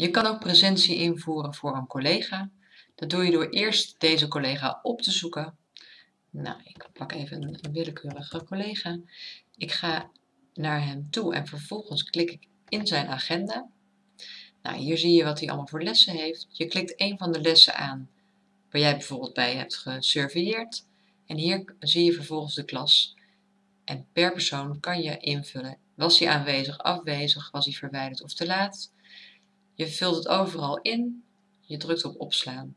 Je kan ook presentie invoeren voor een collega. Dat doe je door eerst deze collega op te zoeken. Nou, ik pak even een willekeurige collega. Ik ga naar hem toe en vervolgens klik ik in zijn agenda. Nou, hier zie je wat hij allemaal voor lessen heeft. Je klikt een van de lessen aan waar jij bijvoorbeeld bij hebt gesurveilleerd. En hier zie je vervolgens de klas. En per persoon kan je invullen, was hij aanwezig, afwezig, was hij verwijderd of te laat. Je vult het overal in, je drukt op opslaan.